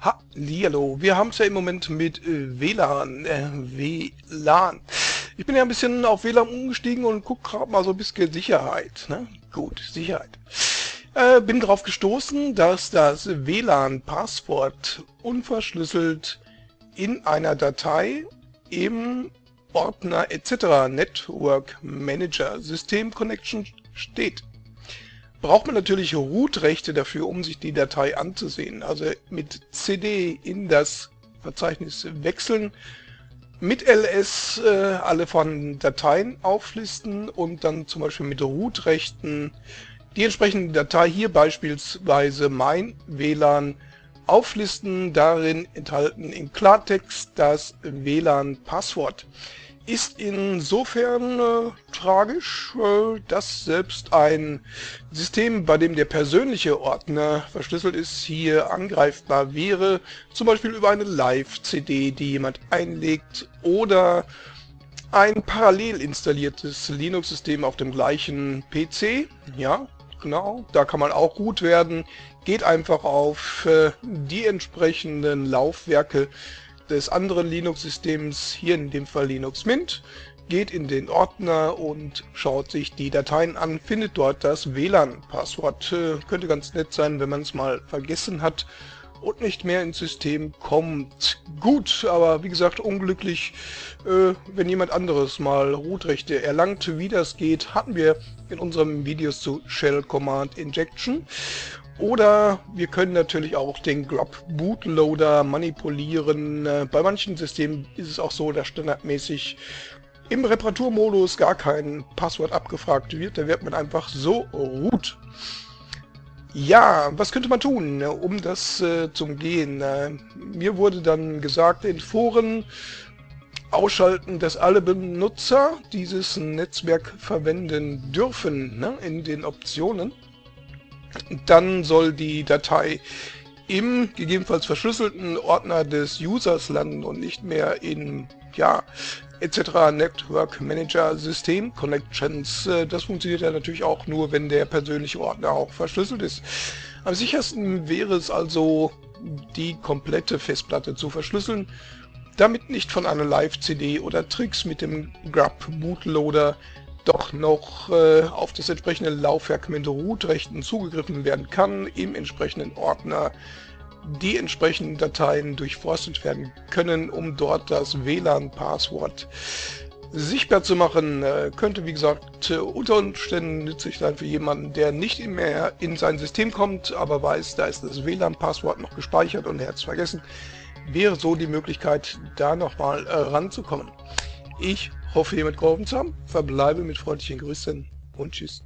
Hallihallo, wir haben es ja im Moment mit äh, WLAN, äh, WLAN. Ich bin ja ein bisschen auf WLAN umgestiegen und guck gerade mal so ein bisschen Sicherheit. Ne? Gut, Sicherheit. Äh, bin darauf gestoßen, dass das WLAN-Passwort unverschlüsselt in einer Datei im Ordner etc. Network Manager System Connection steht braucht man natürlich Root-Rechte dafür, um sich die Datei anzusehen. Also mit CD in das Verzeichnis wechseln, mit ls äh, alle von Dateien auflisten und dann zum Beispiel mit Root-Rechten die entsprechende Datei, hier beispielsweise mein WLAN, auflisten, darin enthalten im Klartext das WLAN-Passwort ist insofern äh, tragisch, äh, dass selbst ein System, bei dem der persönliche Ordner verschlüsselt ist, hier angreifbar wäre, zum Beispiel über eine Live-CD, die jemand einlegt, oder ein parallel installiertes Linux-System auf dem gleichen PC, ja, genau, da kann man auch gut werden, geht einfach auf äh, die entsprechenden Laufwerke des anderen Linux-Systems, hier in dem Fall Linux Mint, geht in den Ordner und schaut sich die Dateien an, findet dort das WLAN-Passwort. Äh, könnte ganz nett sein, wenn man es mal vergessen hat und nicht mehr ins System kommt. Gut, aber wie gesagt, unglücklich, äh, wenn jemand anderes mal Root-Rechte erlangt. Wie das geht, hatten wir in unserem Videos zu Shell Command Injection. Oder wir können natürlich auch den Grub Bootloader manipulieren. Äh, bei manchen Systemen ist es auch so, dass standardmäßig im Reparaturmodus gar kein Passwort abgefragt wird. Da wird man einfach so root. Ja, was könnte man tun, um das äh, zu umgehen? Äh, mir wurde dann gesagt in Foren, ausschalten, dass alle Benutzer dieses Netzwerk verwenden dürfen ne, in den Optionen. Dann soll die Datei im gegebenenfalls verschlüsselten Ordner des Users landen und nicht mehr in, ja, etc. Network Manager System Connections. Äh, das funktioniert ja natürlich auch nur, wenn der persönliche Ordner auch verschlüsselt ist. Am sichersten wäre es also, die komplette Festplatte zu verschlüsseln, damit nicht von einer Live-CD oder Tricks mit dem Grub Bootloader doch noch äh, auf das entsprechende Laufwerk mit Root-Rechten zugegriffen werden kann, im entsprechenden Ordner die entsprechenden Dateien durchforstet werden können, um dort das WLAN-Passwort sichtbar zu machen. Äh, könnte, wie gesagt, äh, unter Umständen nützlich sein für jemanden, der nicht mehr in sein System kommt, aber weiß, da ist das WLAN-Passwort noch gespeichert und er hat es vergessen. Wäre so die Möglichkeit, da nochmal äh, ranzukommen. Ich hoffe, hiermit geholfen zu haben. Verbleibe mit freundlichen Grüßen und Tschüss.